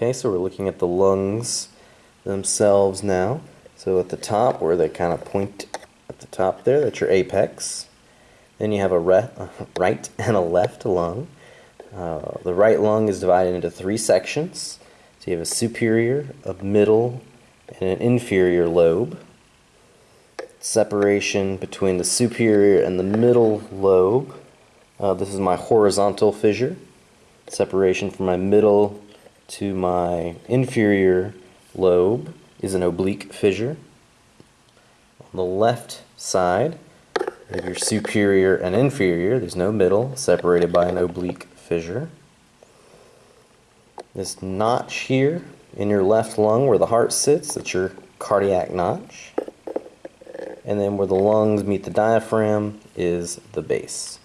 Okay, so we're looking at the lungs themselves now. So at the top, where they kind of point at the top there, that's your apex. Then you have a right and a left lung. Uh, the right lung is divided into three sections. So you have a superior, a middle, and an inferior lobe. Separation between the superior and the middle lobe. Uh, this is my horizontal fissure. Separation from my middle to my inferior lobe is an oblique fissure. On the left side, have your superior and inferior. There's no middle, separated by an oblique fissure. This notch here in your left lung where the heart sits, that's your cardiac notch. And then where the lungs meet the diaphragm is the base.